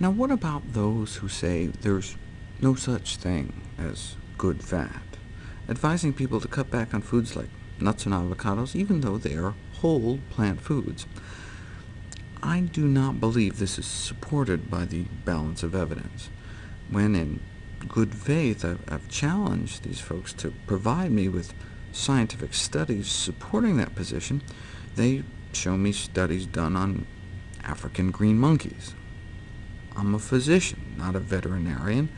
Now what about those who say there's no such thing as good fat, advising people to cut back on foods like nuts and avocados, even though they are whole plant foods? I do not believe this is supported by the balance of evidence. When in good faith I've, challenged these folks to provide me with scientific studies supporting that position, they show me studies done on African green monkeys. I'm a physician, not a veterinarian.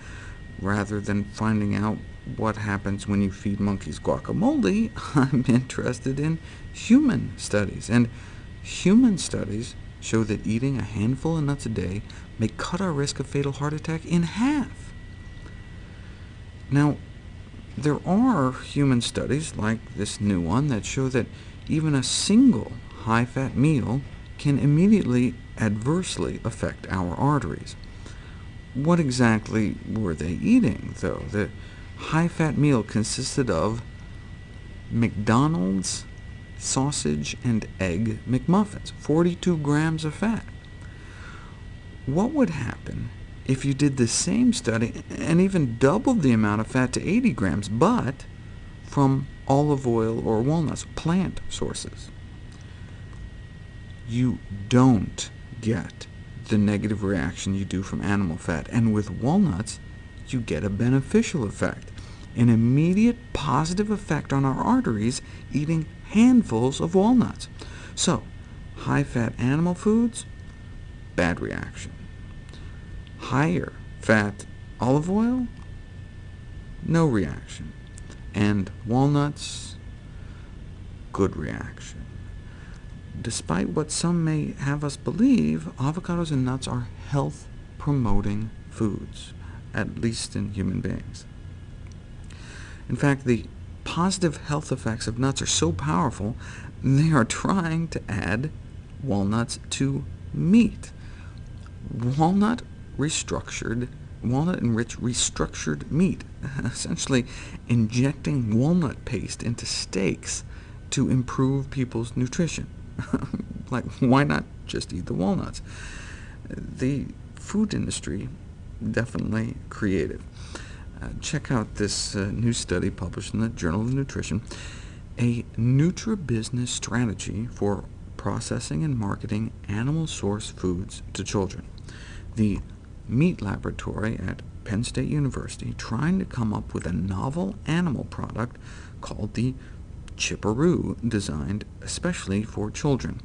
Rather than finding out what happens when you feed monkeys guacamole, I'm interested in human studies, and human studies show that eating a handful of nuts a day may cut our risk of fatal heart attack in half. Now, there are human studies, like this new one, that show that even a single high-fat meal can immediately adversely affect our arteries. What exactly were they eating, though? The high-fat meal consisted of McDonald's sausage and egg McMuffins, 42 grams of fat. What would happen if you did the same study and even doubled the amount of fat to 80 grams, but from olive oil or walnuts, plant sources? You don't get the negative reaction you do from animal fat, and with walnuts, you get a beneficial effect, an immediate positive effect on our arteries eating handfuls of walnuts. So, high-fat animal foods, bad reaction. Higher fat olive oil, no reaction. And walnuts, good reaction. Despite what some may have us believe, avocados and nuts are health-promoting foods, at least in human beings. In fact, the positive health effects of nuts are so powerful, they are trying to add walnuts to meat. Walnut restructured, walnut-enriched restructured meat, essentially injecting walnut paste into steaks to improve people's nutrition. like, why not just eat the walnuts? The food industry definitely creative. Uh, check out this uh, new study published in the Journal of Nutrition, a NutriBusiness strategy for processing and marketing animal-source foods to children. The meat laboratory at Penn State University trying to come up with a novel animal product called the Chipperoo, designed especially for children.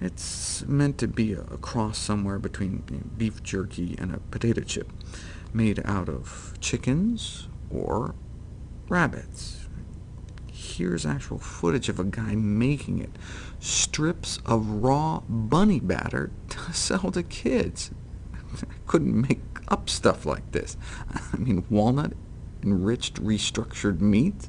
It's meant to be a cross somewhere between beef jerky and a potato chip, made out of chickens or rabbits. Here's actual footage of a guy making it. Strips of raw bunny batter to sell to kids. I couldn't make up stuff like this. I mean, walnut-enriched restructured meat?